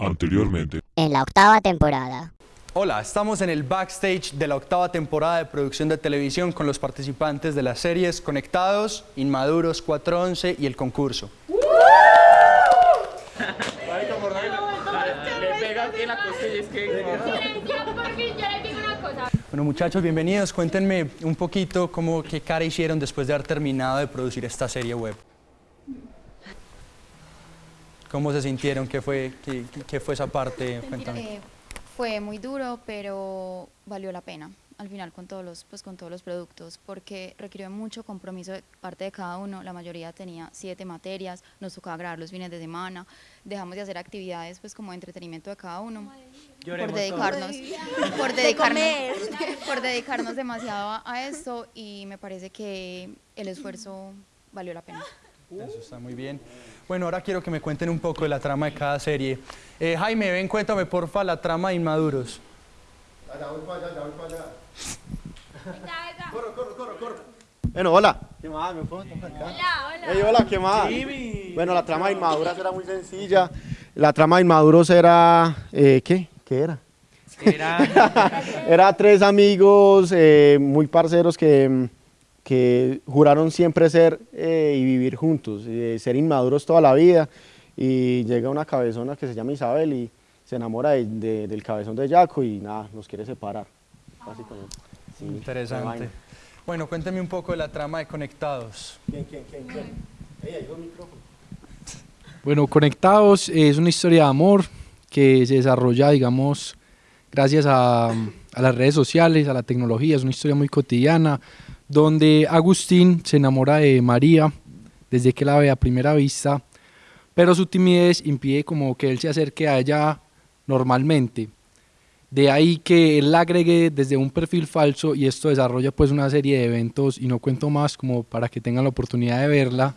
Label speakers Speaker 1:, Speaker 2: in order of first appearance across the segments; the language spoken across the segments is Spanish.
Speaker 1: Anteriormente.
Speaker 2: En la octava temporada.
Speaker 3: Hola, estamos en el backstage de la octava temporada de producción de televisión con los participantes de las series Conectados, Inmaduros 411 y el concurso. Bueno muchachos, bienvenidos. Cuéntenme un poquito cómo, qué cara hicieron después de haber terminado de producir esta serie web. ¿Cómo se sintieron? ¿Qué fue, qué, qué fue esa parte?
Speaker 4: Eh, fue muy duro, pero valió la pena al final con todos los pues con todos los productos porque requirió mucho compromiso de parte de cada uno. La mayoría tenía siete materias nos tocaba grabar los fines de semana. Dejamos de hacer actividades pues como de entretenimiento de cada uno. Por dedicarnos por dedicarnos por dedicarnos demasiado a, a esto y me parece que el esfuerzo valió la pena.
Speaker 3: Eso está muy bien. Bueno, ahora quiero que me cuenten un poco de la trama de cada serie. Eh, Jaime, ven, cuéntame porfa la trama de Inmaduros.
Speaker 5: Bueno, hola. ¿Qué más? ¿Me puedo tomar acá? Hola, hola. hola, ¿qué más? Bueno, la trama de Inmaduras era muy sencilla. La trama de Inmaduros era... eh, ¿Qué? ¿Qué era?
Speaker 6: Era,
Speaker 5: Era tres amigos eh, muy parceros que, que juraron siempre ser eh, y vivir juntos, eh, ser inmaduros toda la vida. Y llega una cabezona que se llama Isabel y se enamora de- de- del cabezón de Jaco y nada, los quiere separar, básicamente. Sí,
Speaker 3: Interesante. Bueno, cuéntame un poco de la trama de Conectados.
Speaker 5: ¿Quién, quién, quién, quién? Ey, ahí micrófono.
Speaker 6: bueno, Conectados es una historia de amor que se desarrolla, digamos, gracias a, a las redes sociales, a la tecnología. Es una historia muy cotidiana donde Agustín se enamora de María desde que la ve a primera vista, pero su timidez impide como que él se acerque a ella normalmente. De ahí que él la agregue desde un perfil falso y esto desarrolla pues una serie de eventos y no cuento más como para que tengan la oportunidad de verla.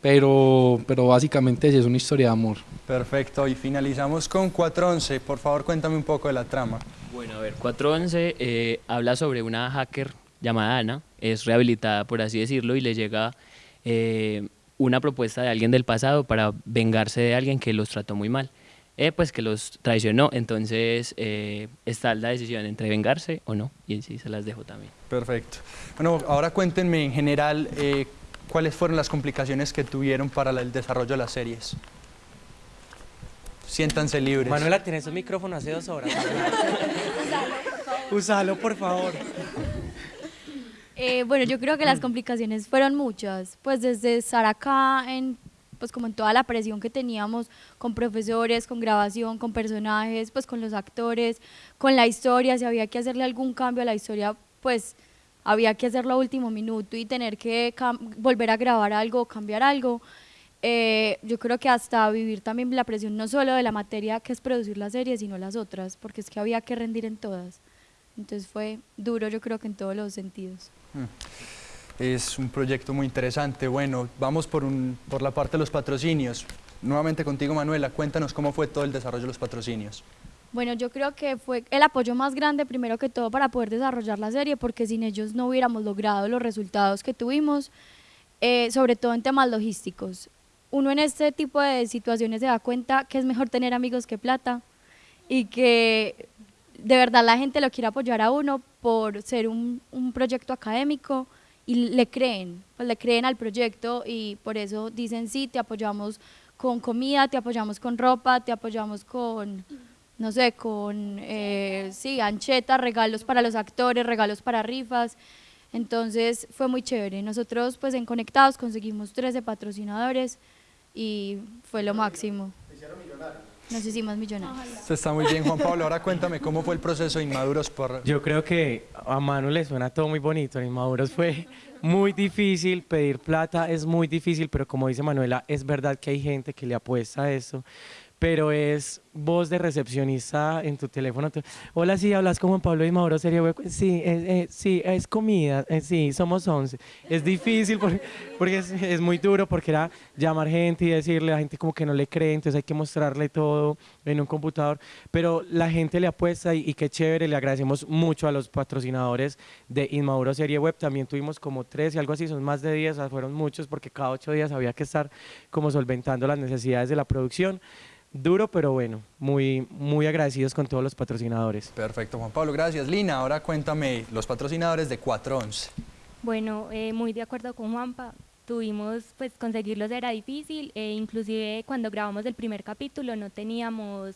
Speaker 6: Pero, pero básicamente es una historia de amor.
Speaker 3: Perfecto, y finalizamos con 411. Por favor, cuéntame un poco de la trama.
Speaker 7: Bueno, a ver, 411 eh, habla sobre una hacker llamada Ana, es rehabilitada, por así decirlo, y le llega eh, una propuesta de alguien del pasado para vengarse de alguien que los trató muy mal, eh, pues que los traicionó, entonces eh, está la decisión entre vengarse o no, y sí, se las dejo también.
Speaker 3: Perfecto. Bueno, ahora cuéntenme en general eh, cuáles fueron las complicaciones que tuvieron para el desarrollo de las series. Siéntanse libres.
Speaker 8: Manuela, tienes un micrófono hace dos horas. Usalo, por favor.
Speaker 9: Eh, bueno, yo creo que las complicaciones fueron muchas, pues desde estar acá en pues como en toda la presión que teníamos con profesores, con grabación, con personajes, pues con los actores, con la historia, si había que hacerle algún cambio a la historia, pues había que hacerlo a último minuto y tener que volver a grabar algo, cambiar algo. Eh, yo creo que hasta vivir también la presión no solo de la materia que es producir la serie, sino las otras, porque es que había que rendir en todas. Entonces fue duro, yo creo que en todos los sentidos.
Speaker 3: Es un proyecto muy interesante. Bueno, vamos por, por la parte de los patrocinios. Nuevamente contigo, Manuela, cuéntanos cómo fue todo el desarrollo de los patrocinios.
Speaker 9: Bueno, yo creo que fue el apoyo más grande, primero que todo, para poder desarrollar la serie, porque sin ellos no hubiéramos logrado los resultados que tuvimos, eh, sobre todo en temas logísticos. Uno en este tipo de situaciones se da cuenta que es mejor tener amigos que plata y que de verdad la gente lo quiere apoyar a uno por ser un, un proyecto académico y le creen, pues le creen al proyecto y por eso dicen sí, te apoyamos con comida, te apoyamos con ropa, te apoyamos con, no sé, con, eh, sí, anchetas, regalos para los actores, regalos para rifas. Entonces fue muy chévere. Nosotros pues en Conectados conseguimos 13 patrocinadores y fue lo máximo. Nos hicimos millonarios.
Speaker 3: Eso está muy bien, Juan Pablo. Ahora cuéntame cómo fue el proceso de Inmaduros por...
Speaker 8: Yo creo que a Manu le suena todo muy bonito. En Inmaduros fue muy difícil, pedir plata es muy difícil, pero como dice Manuela, es verdad que hay gente que le apuesta a eso. Pero es voz de recepcionista en tu teléfono. Hola, sí, hablas con Juan Pablo y Mauro Sería Web. Sí, es, eh, sí, es comida. eh, sí, somos 11. Es difícil porque, porque es, muy duro porque era llamar gente y decirle a gente como que no le cree, entonces hay que mostrarle todo en un computador. Pero la gente le apuesta y, qué chévere, le agradecemos mucho a los patrocinadores de Inmaduro Serie Web. También tuvimos como tres y algo así, son más de 10, o sea, fueron muchos porque cada ocho días había que estar como solventando las necesidades de la producción. Duro, pero bueno, muy, muy agradecidos con todos los patrocinadores.
Speaker 3: Perfecto, Juan Pablo, gracias. Lina, ahora cuéntame los patrocinadores de 411.
Speaker 10: Bueno, eh, muy de acuerdo con Juanpa, tuvimos, pues conseguirlos era difícil, e inclusive cuando grabamos el primer capítulo no teníamos,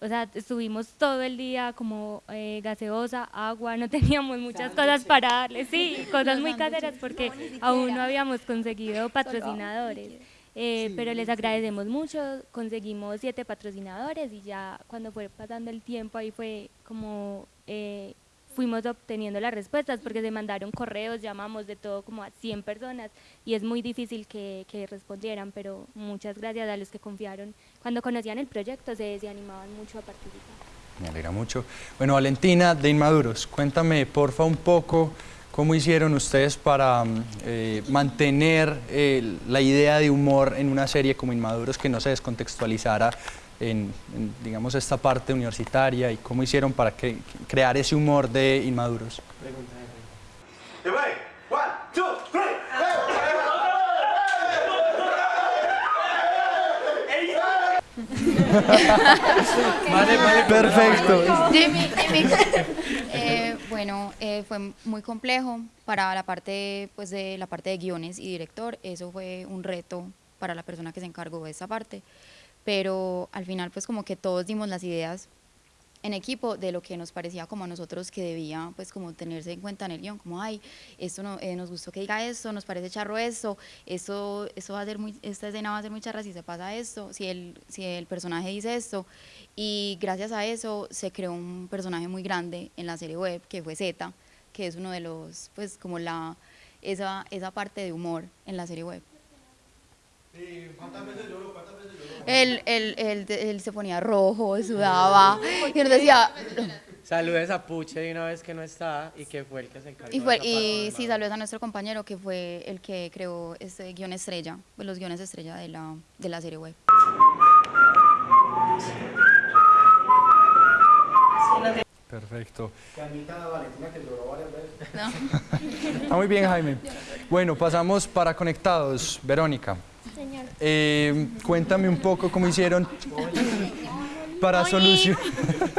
Speaker 10: o sea, estuvimos todo el día como eh, gaseosa, agua, no teníamos muchas cosas para darle, sí, cosas muy caseras porque aún no habíamos conseguido patrocinadores. Eh, pero les agradecemos mucho, conseguimos siete patrocinadores y ya cuando fue pasando el tiempo ahí fue como eh, fuimos obteniendo las respuestas porque se mandaron correos, llamamos de todo como a 100 personas y es muy difícil que, que respondieran, pero muchas gracias a los que confiaron. Cuando conocían el proyecto se, se animaban mucho a participar.
Speaker 3: Me alegra mucho. Bueno, Valentina de Inmaduros, cuéntame porfa un poco ¿Cómo hicieron ustedes para mm, eh, mantener eh, la idea de humor en una serie como Inmaduros que no se descontextualizara en, digamos, esta parte universitaria y cómo hicieron para crear ese humor de Inmaduros?
Speaker 4: vale, vale, perfecto. Jimmy, Jimmy. Bueno, eh, fue muy complejo para la parte, pues, de la parte de guiones y director. Eso fue un reto para la persona que se encargó de esa parte. Pero al final, pues, como que todos dimos las ideas en equipo de lo que nos parecía como a nosotros que debía pues como tenerse en cuenta en el guion, como ay, esto no, eh, nos gustó que diga esto, nos parece charro esto, esto, esto va a ser muy, esta escena va a ser muy charra si se pasa esto, si el, si el personaje dice esto, y gracias a eso se creó un personaje muy grande en la serie web que fue Z, que es uno de los, pues como la, esa, esa parte de humor en la serie web. Él, él, él, él, se ponía rojo, sudaba, y nos decía...
Speaker 8: Saludes a Puche de una vez que no está y que fue el que se encargó.
Speaker 4: Y, fue, y sí, saludes a nuestro compañero que fue el que creó este guion estrella, pues los guiones estrella de la, de la serie web.
Speaker 3: Perfecto. Está muy bien, Jaime. Bueno, pasamos para conectados. Verónica. Eh, cuéntame un poco cómo hicieron para solucionar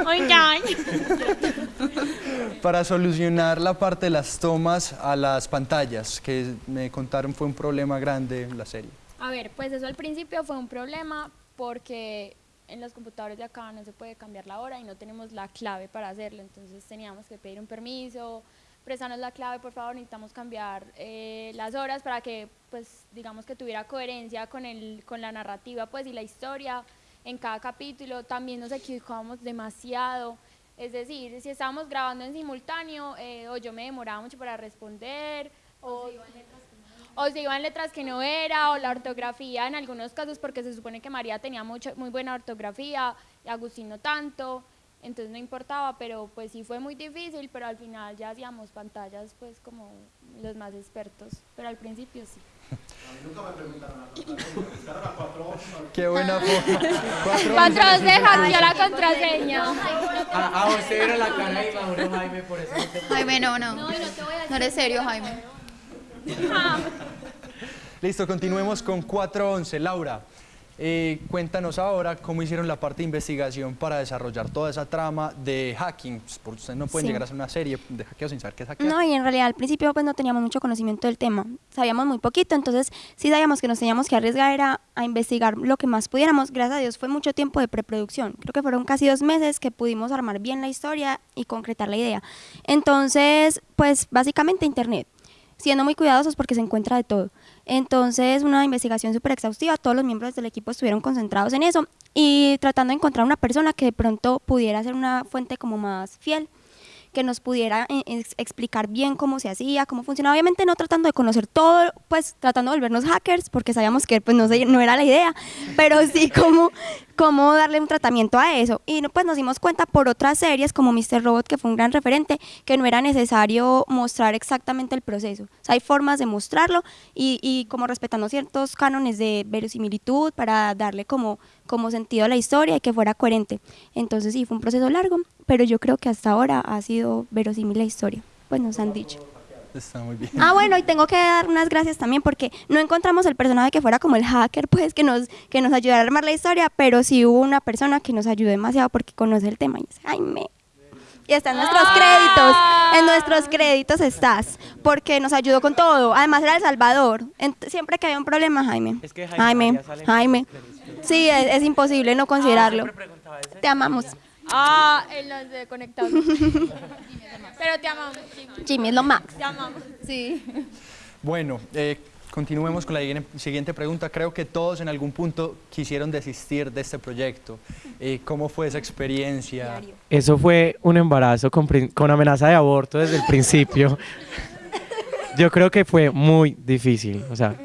Speaker 3: para solucionar la parte de las tomas a las pantallas, que me contaron fue un problema grande en la serie.
Speaker 11: A ver, pues eso al principio fue un problema porque en los computadores de acá no se puede cambiar la hora y no tenemos la clave para hacerlo, entonces teníamos que pedir un permiso, préstanos la clave, por favor, necesitamos cambiar eh, las horas para que, pues, digamos que tuviera coherencia con, el, con la narrativa, pues, y la historia en cada capítulo. También nos equivocábamos demasiado, es decir, si estábamos grabando en simultáneo, eh, o yo me demoraba mucho para responder, o, o se iban letras que no era, o la ortografía en algunos casos, porque se supone que María tenía mucho, muy buena ortografía, y Agustín no tanto, entonces no importaba, pero pues sí fue muy difícil, pero al final ya hacíamos pantallas pues como los más expertos, pero al principio sí. A mí nunca me preguntaron a cuatro
Speaker 3: Qué buena forma.
Speaker 11: Cuatro se hackeó la contraseña.
Speaker 8: A, a usted era la cara y Mauro Jaime, por eso no te
Speaker 4: Jaime, no, no. No, no eres serio, Jaime.
Speaker 3: Listo, continuemos con 411. Laura. Eh, cuéntanos ahora cómo hicieron la parte de investigación para desarrollar toda esa trama de hacking, pues, porque ustedes no pueden llegar a hacer una serie de hackeo sin saber qué es hackear.
Speaker 12: No, y en realidad al principio pues no teníamos mucho conocimiento del tema, sabíamos muy poquito, entonces sí sabíamos que nos teníamos que arriesgar era a investigar lo que más pudiéramos, gracias a Dios fue mucho tiempo de preproducción, creo que fueron casi dos meses que pudimos armar bien la historia y concretar la idea. Entonces, pues básicamente internet, siendo muy cuidadosos porque se encuentra de todo. Entonces, una investigación súper exhaustiva, todos los miembros del equipo estuvieron concentrados en eso y tratando de encontrar una persona que de pronto pudiera ser una fuente como más fiel que nos pudiera eh, explicar bien cómo se hacía, cómo funcionaba. Obviamente no tratando de conocer todo, pues tratando de volvernos hackers, porque sabíamos que pues no, no era la idea, pero sí cómo, cómo darle un tratamiento a eso. Y pues nos dimos cuenta por otras series como Mr. Robot, que fue un gran referente, que no era necesario mostrar exactamente el proceso. O sea, hay formas de mostrarlo y, como respetando ciertos cánones de verosimilitud para darle como, como sentido a la historia y que fuera coherente. Entonces sí, fue un proceso largo, pero yo creo que hasta ahora ha sido verosímil la historia, pues nos han dicho.
Speaker 3: Está muy bien.
Speaker 12: Ah, bueno, y tengo que dar unas gracias también porque no encontramos el personaje que fuera como el hacker, pues que nos, que nos ayudara a armar la historia, pero sí hubo una persona que nos ayudó demasiado porque conoce el tema y es Jaime. Y está en nuestros créditos, en nuestros créditos estás, porque nos ayudó con todo. Además era El Salvador. Siempre que había un problema, Jaime.
Speaker 8: Es que Jaime
Speaker 12: Jaime. Sí, es, es imposible no considerarlo. Te amamos.
Speaker 11: Ah, él nos de conectado. Pero te amamos, Jimmy.
Speaker 12: Jimmy es lo max.
Speaker 11: Te amamos.
Speaker 4: Sí.
Speaker 3: Bueno, eh, continuemos con la siguiente- pregunta. Creo que todos en algún punto quisieron desistir de este proyecto. Eh, ¿Cómo fue esa experiencia?
Speaker 8: Eso fue un embarazo con, con amenaza de aborto desde el principio. Yo creo que fue muy difícil. O sea,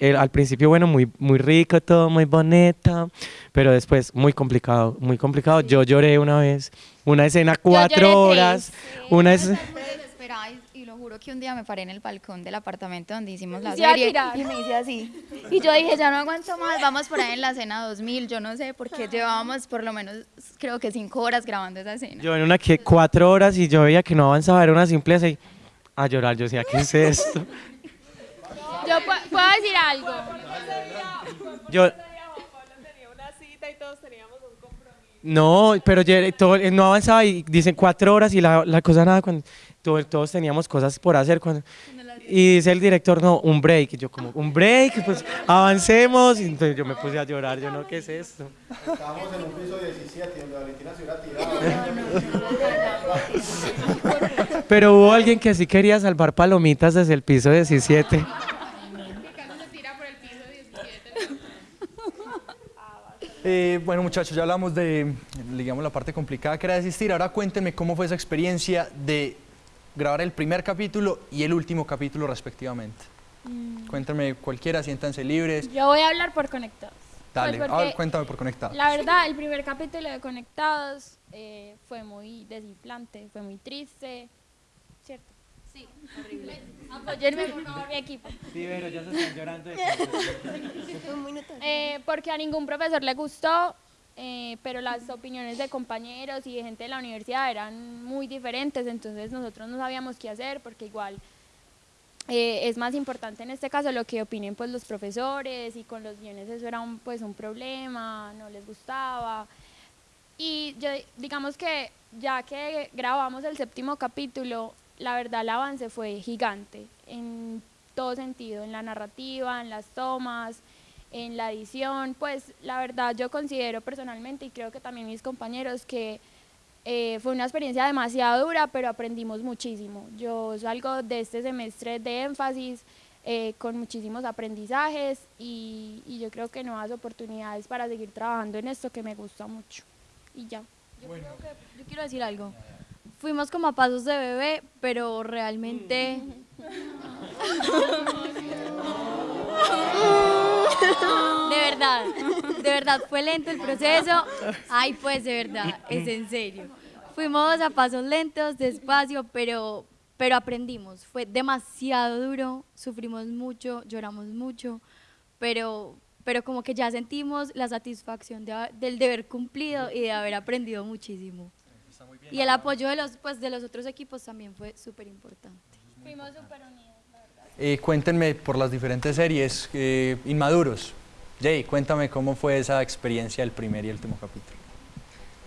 Speaker 8: el- al principio, bueno, muy, muy rico, todo muy bonito, pero después muy complicado, muy complicado. Yo lloré una vez, una escena cuatro
Speaker 11: lloré
Speaker 8: horas, una es...
Speaker 4: Desesperada y, y lo juro que un día me paré en el balcón del apartamento donde hicimos la serie y me hice así. Y yo dije, ya no aguanto más, vamos por ahí en la escena 2000, yo no sé, porque llevábamos por lo menos, creo que cinco horas grabando esa escena.
Speaker 8: Yo en una que cuatro horas y yo veía que no avanzaba, era una simple así, a llorar. Yo decía, ¿qué es esto?
Speaker 11: Yo pu- puedo decir algo.
Speaker 8: Yo, No, pero todo, no avanzaba y dicen cuatro horas y la, la cosa nada, cuando todo- todos teníamos cosas por hacer. Cuando, y dice el director, no, un break. Y yo como, un break, pues avancemos. Y entonces yo me puse a llorar, yo no, ¿qué es esto?
Speaker 5: Estábamos en un piso 17 donde Valentina se hubiera tirado.
Speaker 8: Pero hubo alguien que sí quería salvar palomitas desde el piso 17.
Speaker 3: Eh, bueno, muchachos, ya hablamos de, digamos, la parte complicada que era desistir. Ahora cuéntenme cómo fue esa experiencia de grabar el primer capítulo y el último capítulo respectivamente. Cuéntenme cualquiera, siéntanse libres.
Speaker 11: Yo voy a hablar por conectados.
Speaker 3: Dale,
Speaker 11: Pues porque
Speaker 3: cuéntame por conectado.
Speaker 11: La verdad, el primer capítulo de Conectados eh, fue muy desinflante, fue muy triste. Sí, horrible. Apóyenme, por favor, mi equipo.
Speaker 8: Sí, pero ya se están llorando.
Speaker 11: Eh, porque a ningún profesor le gustó, eh, pero las opiniones de compañeros y de gente de la universidad eran muy diferentes, entonces nosotros no sabíamos qué hacer porque igual eh, es más importante en este caso lo que opinen pues los profesores y con los guiones eso era un, pues un problema, no les gustaba. Y yo digamos que ya que grabamos el séptimo capítulo, la verdad el avance fue gigante en todo sentido, en la narrativa, en las tomas, en la edición, pues la verdad yo considero personalmente y creo que también mis compañeros que eh, fue una experiencia demasiado dura, pero aprendimos muchísimo. Yo salgo de este semestre de énfasis eh, con muchísimos aprendizajes y, y yo creo que nuevas oportunidades para seguir trabajando en esto que me gusta mucho. Y ya. Yo creo que
Speaker 9: Yo quiero decir algo. Fuimos como a pasos de bebé, pero realmente... De verdad, de verdad, fue lento el proceso. Ay, pues de verdad, es en serio. Fuimos a pasos lentos, despacio, pero, pero aprendimos. Fue demasiado duro, sufrimos mucho, lloramos mucho, pero, pero como que ya sentimos la satisfacción de del deber cumplido y de haber aprendido muchísimo. Y el apoyo de los, pues, de los otros equipos también fue súper importante.
Speaker 11: Fuimos súper unidos.
Speaker 3: Eh, cuéntenme por las diferentes series. eh, Inmaduros. Jay, cuéntame cómo fue esa experiencia del primer y último capítulo.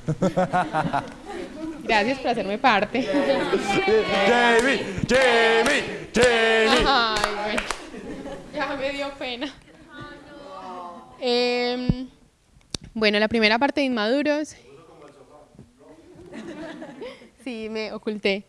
Speaker 13: Gracias por hacerme parte.
Speaker 3: Jamie, Jamie, Jamie.
Speaker 13: Ay, bueno, ya me dio pena. Em, bueno, la primera parte de Inmaduros. Sí, me oculté.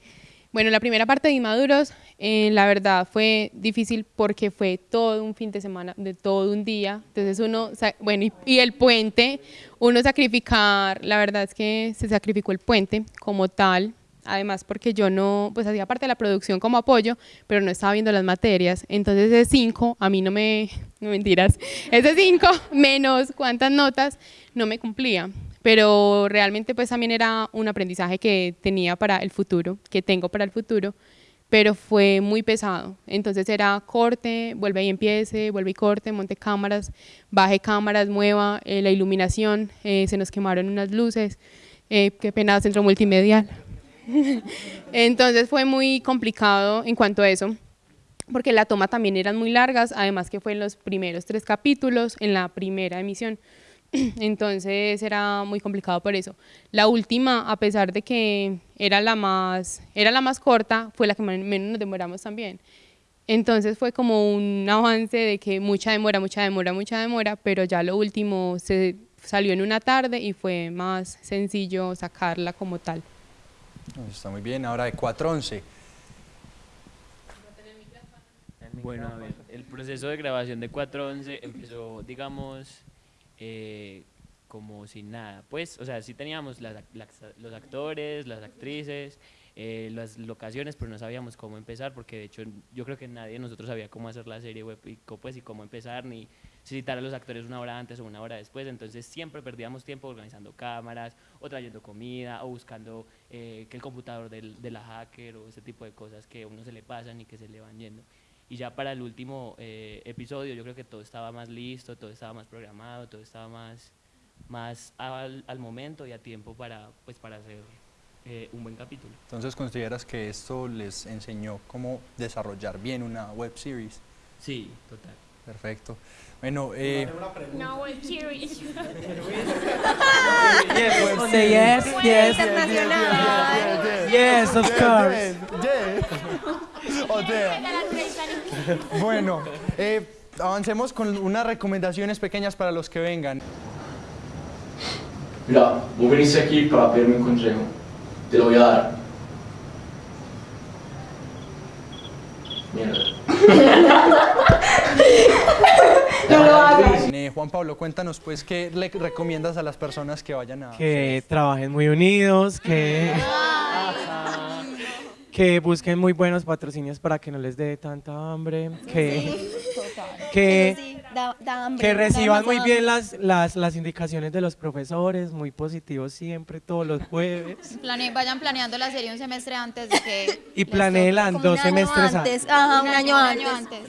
Speaker 13: Bueno, la primera parte de Inmaduros, eh, la verdad fue difícil porque fue todo un fin de semana, de todo un día. Entonces uno, bueno, y, y el puente, uno sacrificar, la verdad es que se sacrificó el puente como tal. Además, porque yo no, pues hacía parte de la producción como apoyo, pero no estaba viendo las materias. Entonces, ese 5, a mí no me, no mentiras, ese 5 menos cuántas notas no me cumplía. Pero realmente, pues también era un aprendizaje que tenía para el futuro, que tengo para el futuro, pero fue muy pesado. Entonces era corte, vuelve y empiece, vuelve y corte, monte cámaras, baje cámaras, mueva eh, la iluminación, eh, se nos quemaron unas luces, eh, qué pena, centro multimedial. Entonces fue muy complicado en cuanto a eso, porque la toma también eran muy largas, además que fue en los primeros tres capítulos, en la primera emisión. Entonces era muy complicado por eso. La última, a pesar de que era la más, era la más corta, fue la que menos nos demoramos también. Entonces fue como un avance de que mucha demora, mucha demora, mucha demora, pero ya lo último se salió en una tarde y fue más sencillo sacarla como tal.
Speaker 3: Está muy bien, ahora de 411.
Speaker 7: Bueno, a ver, el proceso de grabación de 411 empezó, digamos, eh, como sin nada. Pues, o sea, sí teníamos las, los actores, las actrices, eh, las locaciones, pero no sabíamos cómo empezar, porque de hecho yo creo que nadie de nosotros sabía cómo hacer la serie web y, pues, y cómo empezar, ni citar a los actores una hora antes o una hora después, entonces siempre perdíamos tiempo organizando cámaras, o trayendo comida, o buscando eh, que el computador del, de la hacker, o ese tipo de cosas que a uno se le pasan y que se le van yendo. Y ya para el último eh, episodio yo creo que todo estaba más listo, todo estaba más programado, todo estaba más, más al, al momento y a tiempo para, pues, para hacer eh, un buen capítulo.
Speaker 3: Entonces, ¿consideras que esto les enseñó cómo desarrollar bien una web series?
Speaker 7: Sí, total.
Speaker 3: Perfecto. Bueno, eh...
Speaker 9: Una web series.
Speaker 8: yes, yes, yes, yes, yes, of course.
Speaker 3: O sea, bueno, eh, avancemos con unas recomendaciones pequeñas para los que vengan.
Speaker 14: Mira, vos veniste aquí para pedirme un consejo. Te lo voy a dar. Mierda.
Speaker 3: No lo hagas. Eh, Juan Pablo, cuéntanos pues qué le recomiendas a las personas que vayan a...
Speaker 8: Que trabajen muy unidos, que... que busquen muy buenos patrocinios para que no les dé tanta hambre, que, que, que reciban muy bien las, las, las, indicaciones de los profesores, muy positivos siempre, todos los jueves.
Speaker 4: vayan planeando la serie un semestre antes de que...
Speaker 8: Y planeen dos semestres antes.
Speaker 12: Ajá, un año antes.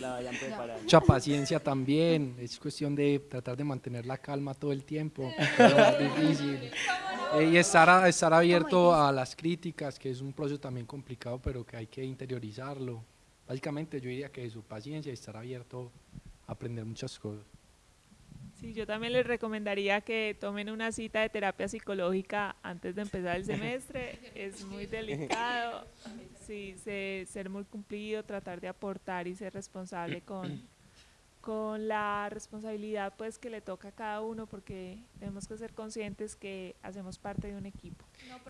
Speaker 6: Mucha paciencia también, es cuestión de tratar de mantener la calma todo el tiempo, es difícil. Eh, y estar, estar abierto a las críticas, que es un proceso también complicado, pero que hay que interiorizarlo. Básicamente yo diría que su paciencia y estar abierto aprender muchas cosas.
Speaker 15: Sí, yo también les recomendaría que tomen una cita de terapia psicológica antes de empezar el semestre. es muy delicado. Sí, ser muy cumplido, tratar de aportar y ser responsable con, con la responsabilidad pues que le toca a cada uno porque tenemos que ser conscientes que hacemos parte de un equipo.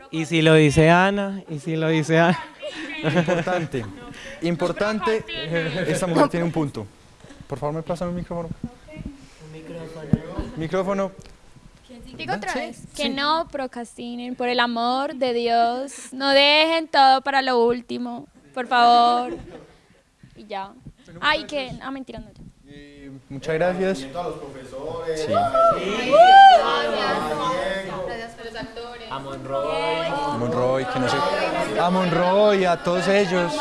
Speaker 8: y si lo dice Ana, y si lo dice Ana.
Speaker 3: Importante, importante, esta mujer tiene un punto. Por favor, me pasan un micrófono. Un micrófono. Micrófono.
Speaker 9: Digo otra vez. Que no procrastinen, por el amor de Dios. No dejen todo para lo último, por favor. Y ya. Ay, que... Ah, mentira, no.
Speaker 3: Muchas gracias.
Speaker 5: A los profesores.
Speaker 3: Sí.
Speaker 7: A Monroy.
Speaker 3: A Monroy, que no sé. A Monroy, a todos ellos.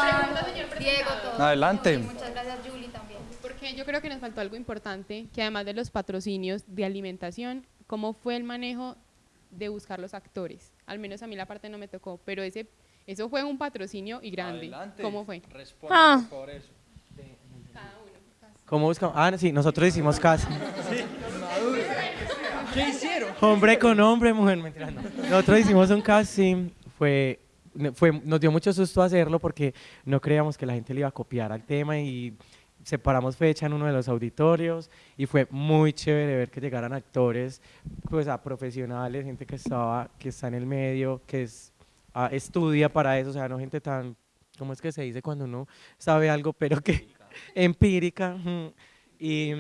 Speaker 3: Adelante.
Speaker 13: Yo creo que nos faltó algo importante, que además de los patrocinios de alimentación, ¿cómo fue el manejo de buscar los actores? Al menos a mí la parte no me tocó, pero ese, eso fue un patrocinio y grande.
Speaker 3: Adelante.
Speaker 13: ¿Cómo fue?
Speaker 3: Responde
Speaker 9: Ah.
Speaker 3: por eso.
Speaker 8: ¿Cómo buscamos? Ah, sí, nosotros hicimos casting.
Speaker 3: ¿Qué hicieron?
Speaker 8: Hombre con hombre, mujer, mentira, no. Nosotros hicimos un casting, fue, fue, nos dio mucho susto hacerlo porque no creíamos que la gente le iba a copiar al tema y separamos fecha en uno de los auditorios y fue muy chévere ver que llegaran actores, pues a profesionales, gente que estaba, que está en el medio, que es, ah, estudia para eso, o sea, no gente tan, ¿cómo es que se dice cuando uno sabe algo pero que empírica? Y,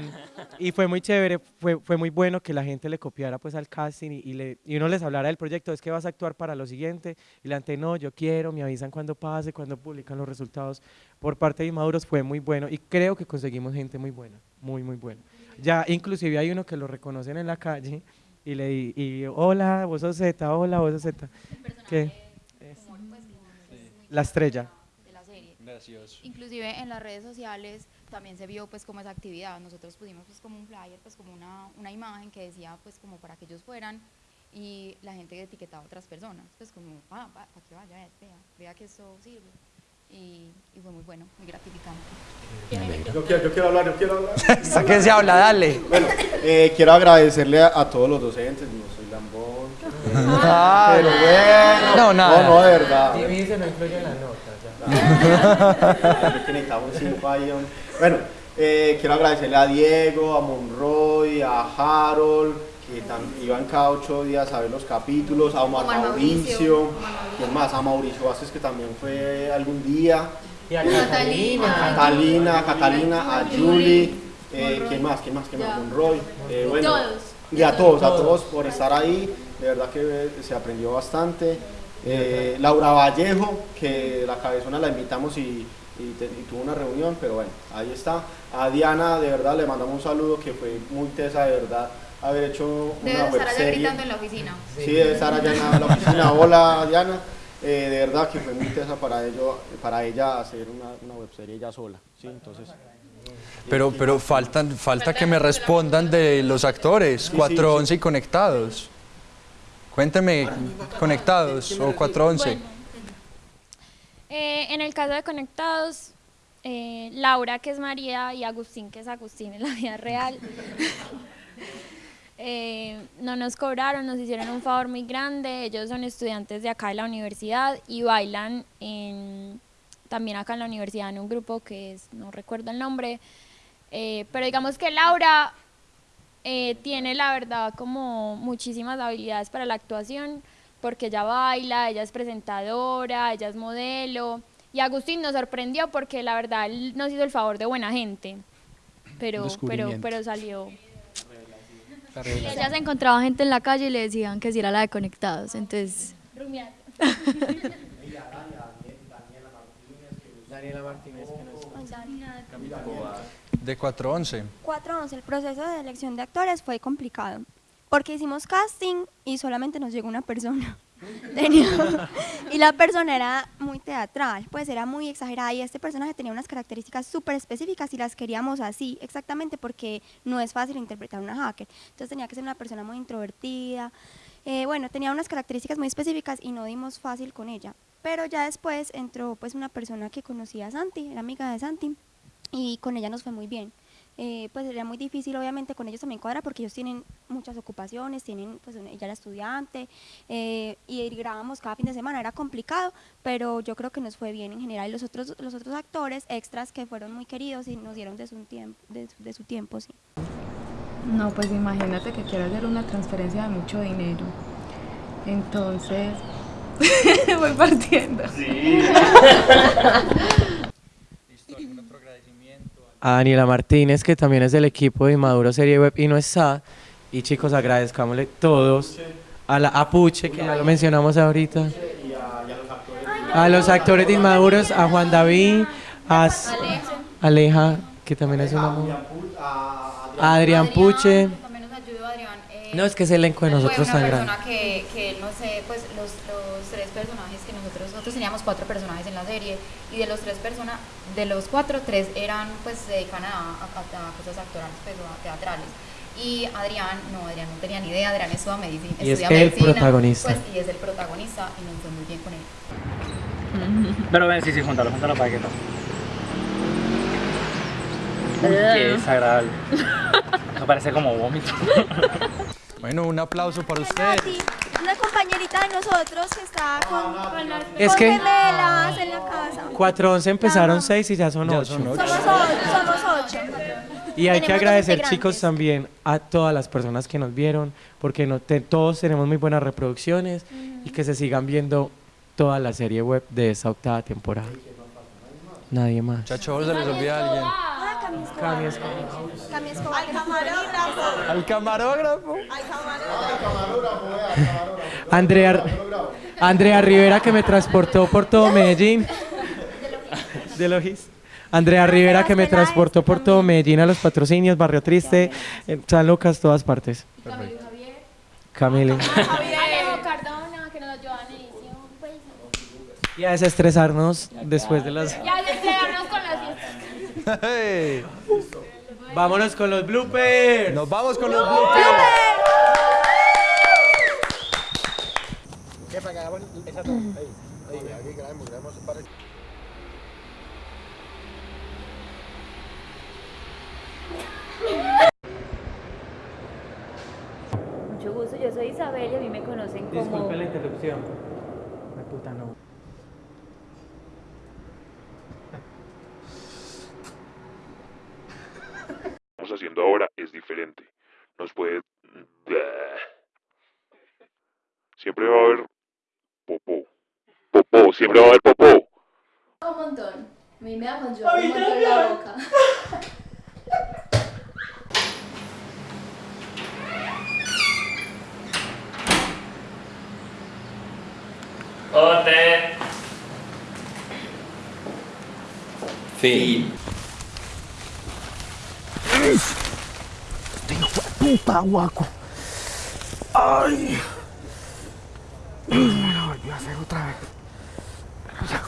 Speaker 8: y fue muy chévere, fue, fue muy bueno que la gente le copiara pues al casting y, y le, y uno les hablara del proyecto, es que vas a actuar para lo siguiente, y la gente no, yo quiero, me avisan cuando pase, cuando publican los resultados. Por parte de Inmaduros fue muy bueno y creo que conseguimos gente muy buena, muy, muy buena. Ya inclusive hay uno que lo reconocen en la calle y le di- y hola, vos sos Z, hola, vos sos Z. ¿Qué? La estrella.
Speaker 4: de la serie.
Speaker 3: Gracioso.
Speaker 4: Inclusive en las redes sociales también se vio pues como esa actividad. Nosotros pusimos pues como un flyer, pues como una, una imagen que decía pues como para que ellos fueran y la gente etiquetaba a otras personas, pues como, ah, para que vaya, vea, vea que eso sirve. Y, y, fue muy bueno, muy gratificante.
Speaker 5: Yo quiero, yo quiero hablar, yo quiero hablar.
Speaker 3: ¿Hasta qué se habla? Dale.
Speaker 5: Bueno, eh, quiero agradecerle a, a, todos los docentes, no soy lambón.
Speaker 3: Ah,
Speaker 5: pero bueno.
Speaker 3: No, nada.
Speaker 5: No, no, de verdad.
Speaker 7: Y dice no influye en la nota. Ya.
Speaker 5: que necesitamos cinco. Bueno, eh, quiero agradecerle a Diego, a Monroy, a Harold, que tan, iban cada ocho días a ver los capítulos, a Omar,
Speaker 4: Omar
Speaker 5: Mauricio,
Speaker 4: Mauricio,
Speaker 5: ¿quién más? A Mauricio Vázquez, que también fue algún día.
Speaker 7: Y a
Speaker 4: Catalina.
Speaker 5: A Catalina, a Catalina, a Julie, eh, ¿quién más? ¿Quién más? ¿Quién más? Monroy. Eh, bueno,
Speaker 11: Todos.
Speaker 5: Y a todos, a todos por estar ahí, de verdad que eh, se aprendió bastante. Eh, Laura Vallejo, que la cabezona la invitamos y, y, te- y tuvo una reunión, pero bueno, ahí está. A Diana, de verdad, le mandamos un saludo que fue muy tesa, de verdad, haber hecho
Speaker 4: Debe
Speaker 5: una
Speaker 4: estar
Speaker 5: web
Speaker 4: allá gritando en la oficina.
Speaker 5: Sí, debe estar allá en la oficina. Hola, Diana. Eh, de verdad que fue muy tesa para, ello, para ella hacer una, una webserie ella sola. ¿sí? Entonces,
Speaker 3: Pero, pero faltan, falta que me respondan de los actores,
Speaker 5: sí,
Speaker 3: 411 y conectados. Cuénteme, conectados o 411.
Speaker 11: Eh, en el caso de Conectados, eh, Laura, que es María, y Agustín, que es Agustín en la vida real, eh, no nos cobraron, nos hicieron un favor muy grande. Ellos son estudiantes de acá de la universidad y bailan en- también acá en la universidad en un grupo que es, no recuerdo el nombre, eh, pero digamos que Laura eh, tiene la verdad como muchísimas habilidades para la actuación, porque ella baila, ella es presentadora, ella es modelo. Y Agustín nos sorprendió porque la verdad él nos hizo el favor de buena gente. Pero, pero, pero salió.
Speaker 9: Y ella se encontraba gente en la calle y le decían que si era la de Conectados. Entonces,
Speaker 7: Daniela Martínez, que nos...
Speaker 3: De 411.
Speaker 12: 411, el proceso de elección de actores fue complicado, porque hicimos casting y solamente nos llegó una persona. Y la persona era muy teatral, pues era muy exagerada y este personaje tenía unas características súper específicas y las queríamos así, exactamente porque no es fácil interpretar una hacker. Entonces tenía que ser una persona muy introvertida. Eh, bueno, tenía unas características muy específicas y no dimos fácil con ella. Pero ya después entró pues una persona que conocía a Santi, era amiga de Santi, y con ella nos fue muy bien. Eh, pues era muy difícil obviamente con ellos también cuadra porque ellos tienen muchas ocupaciones, tienen pues ella era estudiante eh, y grabamos cada fin de semana, era complicado, pero yo creo que nos fue bien en general. Y los otros, los otros actores extras que fueron muy queridos y nos dieron de su tiempo, de, su- de su tiempo, sí.
Speaker 8: No, pues imagínate que quiero hacer una transferencia de mucho dinero. Entonces, voy partiendo. A Daniela Martínez, que también es del equipo de Inmaduro Serie Web y no está. Y chicos, agradezcámosle todos. A la Apuche, que ya lo mencionamos ahorita. A los actores de Inmaduros, a Juan David, a Aleja, que también es un amor. A Adrián Puche. No, es que ese elenco de nosotros
Speaker 4: una
Speaker 8: tan grande.
Speaker 4: que, que, no sé, pues los, los tres personajes que nosotros, nosotros teníamos cuatro personajes en la serie y de los tres personas, de los cuatro, tres eran, pues se dedican a, a- a cosas actorales, pues, o a teatrales. Y Adrián, no, Adrián no tenía ni idea, Adrián estudia medicina.
Speaker 8: Y es
Speaker 4: estudia
Speaker 8: el
Speaker 4: medicina,
Speaker 8: protagonista.
Speaker 4: Pues, y es el protagonista y nos fue muy bien con él.
Speaker 16: Pero ven, sí, sí, júntalo, júntalo para que tal. Uy, qué desagradable. Me parece como vómito.
Speaker 3: Bueno, un aplauso para ustedes.
Speaker 12: Una compañerita de nosotros que está con, con,
Speaker 8: Es
Speaker 12: con
Speaker 8: que-
Speaker 12: gemelas en la casa.
Speaker 8: 411 empezaron 6 y ya son 8.
Speaker 12: Somos ocho, somos ocho.
Speaker 8: Y hay que agradecer, chicos, también a todas las personas que nos vieron, porque no te- todos tenemos muy buenas reproducciones y que se sigan viendo toda la serie web de esta octava temporada. Nadie más.
Speaker 3: Muchachos, se les olvida alguien.
Speaker 12: Cami Escobar.
Speaker 8: Cami Escobar.
Speaker 12: Cami Escobar. Al camarógrafo.
Speaker 3: Al camarógrafo.
Speaker 8: Andrea, Andrea Rivera que me transportó por todo Medellín. De Logis. Andrea Rivera que me transportó por todo Medellín a los patrocinios, Barrio Triste, San Lucas, todas partes. Camilo.
Speaker 11: Alejo Cardona, que nos ayudan.
Speaker 8: Y a desestresarnos después de las...
Speaker 11: Ya despegarnos con las fiestas.
Speaker 3: Hey.
Speaker 8: Vámonos con los bloopers.
Speaker 3: Nos vamos con los bloopers.
Speaker 5: ¿Qué para que hagamos esa toma? Ahí, ahí, aquí grabemos, grabemos para
Speaker 17: Mucho gusto, yo soy Isabel y a mí me conocen como...
Speaker 18: Disculpe la interrupción. La puta no.
Speaker 19: Haciendo ahora es diferente. Nos puede... Siempre va a haber popó. Popó, siempre va a haber popó.
Speaker 20: Un montón. Me con yo un montón en la boca.
Speaker 21: Ote.
Speaker 14: Fin.
Speaker 5: Puta, guaco. Ay. Me lo volvió a hacer otra vez. Ya,